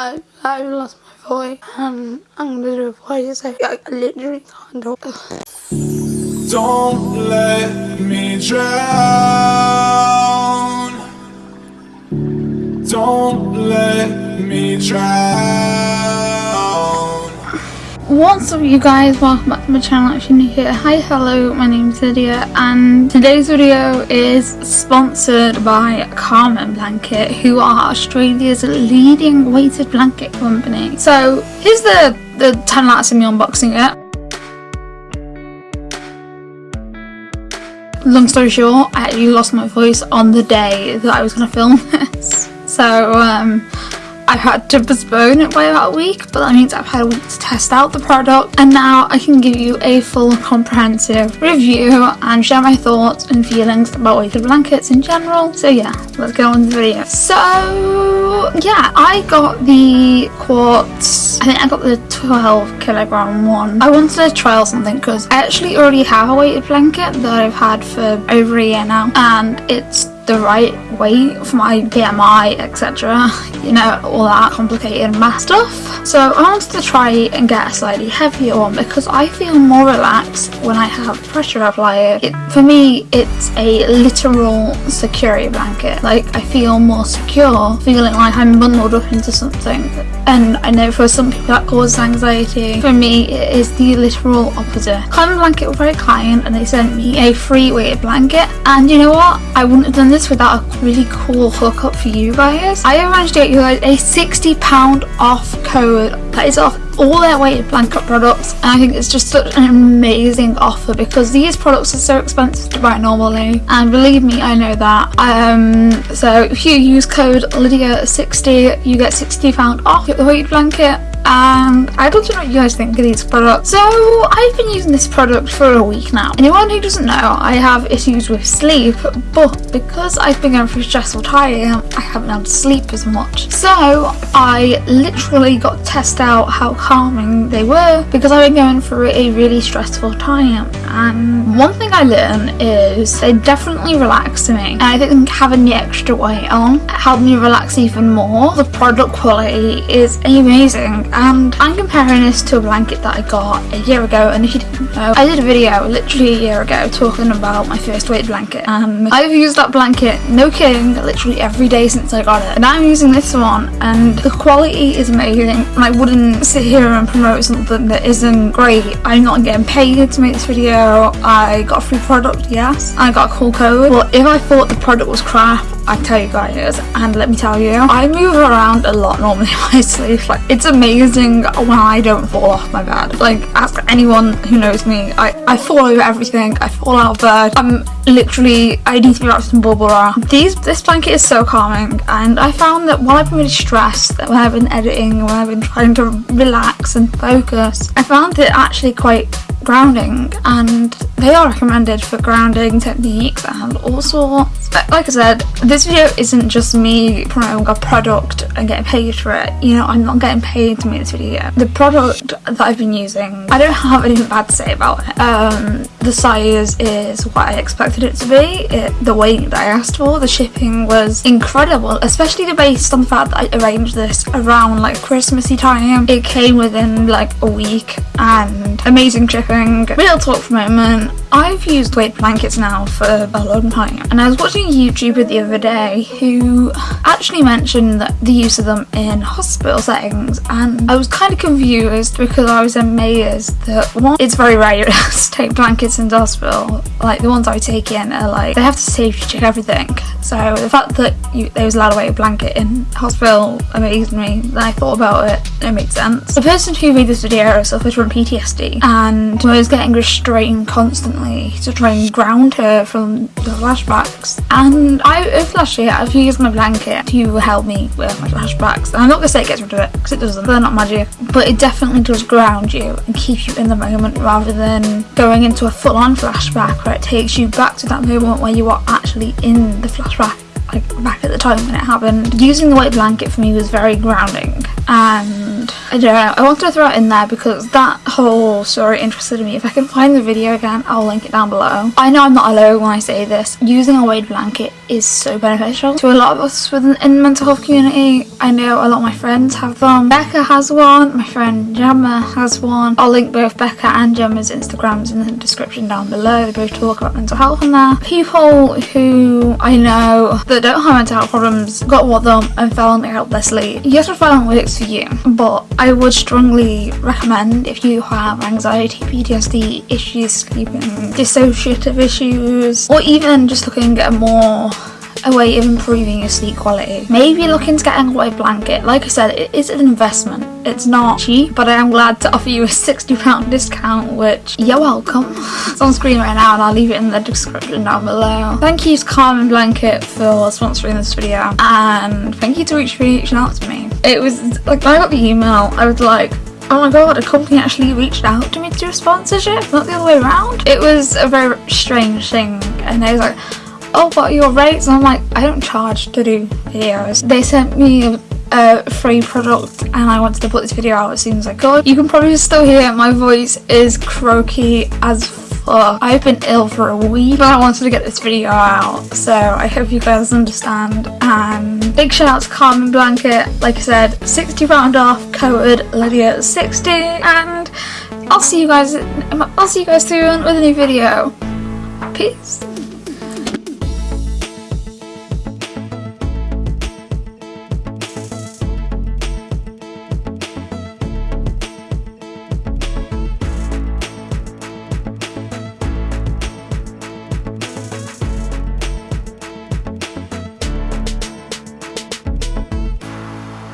I, I lost my voice and I'm gonna do a voice. I, I literally can't talk. Don't let me drown. Don't let me drown. What's up you guys, welcome back to my channel if you're new here. Hi, hello, my name is Lydia and today's video is sponsored by Calming Blanket who are Australia's leading weighted blanket company. So here's the, the 10 lats in me unboxing it. Long story short, I actually lost my voice on the day that I was going to film this. So um, I had to postpone it by about a week, but that means I've had a week to test out the product and now I can give you a full comprehensive review and share my thoughts and feelings about weighted blankets in general. So yeah, let's get on the video. So yeah, I got the quartz, I think I got the 12 kilogram one. I wanted to trial something because I actually already have a weighted blanket that I've had for over a year now and it's the right weight for my BMI, etc. You know, all that complicated math stuff. So I wanted to try and get a slightly heavier one because I feel more relaxed when I have pressure applier. It, for me, it's a literal security blanket. Like, I feel more secure, feeling like I'm bundled up into something. And I know for some people that causes anxiety. For me, it is the literal opposite. Calming Blanket were very kind and they sent me a free weighted blanket. And you know what? I wouldn't have done this without a really cool hookup for you guys. I have managed to get you guys a £60 off code that is off all their weighted blanket products and I think it's just such an amazing offer because these products are so expensive to buy normally. And believe me I know that. Um so if you use code Lydia60 you get £60 off the weighted blanket and I'd love to know what you guys think of these products. So I've been using this product for a week now. Anyone who doesn't know, I have issues with sleep, but because I've been going through stressful time, I haven't had to sleep as much. So I literally got to test out how calming they were because I've been going through a really stressful time. And one thing I learned is they definitely relax me. And I think having the extra weight on helped me relax even more. The product quality is amazing and I'm comparing this to a blanket that I got a year ago and if you didn't know I did a video literally a year ago talking about my first weighted blanket. And I've used that blanket no kidding literally every day since I got it. And I'm using this one and the quality is amazing. And I wouldn't sit here and promote something that isn't great. I'm not getting paid to make this video. I got a free product yes. I got a cool code. But if I thought the product was crap I tell you guys and let me tell you I move around a lot normally in my sleep. Like it's amazing when I don't fall off my bed. Like ask anyone who knows me I, I fall over everything. I fall out of bed. I'm literally I need to be wrapped in bubble wrap. These this blanket is so calming and I found that while I've been really stressed when I've been editing when I've been trying to relax and focus I found it actually quite grounding and they are recommended for grounding techniques and all sorts. Like I said, this video isn't just me promoting a product and getting paid for it. You know, I'm not getting paid to make this video. The product that I've been using, I don't have anything bad to say about it. Um, the size is what I expected it to be. It, the weight that I asked for, the shipping was incredible, especially based on the fact that I arranged this around like Christmassy time. It came within like a week and amazing shipping. Real talk for a moment. I've used weight blankets now for a long time and I was watching a YouTuber the other day who actually mentioned that the use of them in hospital settings and I was kind of confused because I was amazed that one, it's very rare to take blankets into hospital. Like the ones I take in are like they have to safety check everything. So the fact that you, there was allowed a blanket in hospital amazed me. Then I thought about it it made sense. The person who made this video suffered from PTSD and was getting restrained constantly to try and ground her from the flashbacks. And I, over last year, I've used my blanket to help me with my flashbacks. And I'm not going to say it gets rid of it, because it doesn't. They're not magic. But it definitely does ground you and keep you in the moment rather than going into a full-on flashback where it takes you back to that moment where you are actually in the flashback like back at the time when it happened. Using the white blanket for me was very grounding and uh, I don't know, I wanted to throw it in there because that whole story interested me. If I can find the video again, I'll link it down below. I know I'm not alone when I say this. Using a weighted blanket is so beneficial to a lot of us within in the mental health community. I know a lot of my friends have them. Becca has one, my friend Gemma has one. I'll link both Becca and Gemma's Instagrams in the description down below. They both talk about mental health in there. People who I know that don't have mental health problems got one of them and found it helped their sleep. You have to find what works for you, but I would strongly recommend if you have anxiety, PTSD issues, sleeping, dissociative issues, or even just looking at a more a way of improving your sleep quality. Maybe looking to getting a white blanket. Like I said, it is an investment. It's not cheap, but I am glad to offer you a £60 discount, which you're welcome. It's on screen right now and I'll leave it in the description down below. Thank you to Calming Blanket for sponsoring this video and thank you to Reach for reaching out to me. It was like when I got the email, I was like, oh my god, a company actually reached out to me to do a sponsorship, not the other way around. It was a very strange thing and I was like, oh what are your rates? And I'm like I don't charge to do videos. They sent me a, a, free product and I wanted to put this video out as soon as I could. You can probably still hear my voice is croaky as fuck I've been ill for a week but I wanted to get this video out so I hope you guys understand. And big shout out to Calming Blanket. Like I said 60 pound off code Lydia 60 and I'll see you guys I'll see you guys soon with a new video. Peace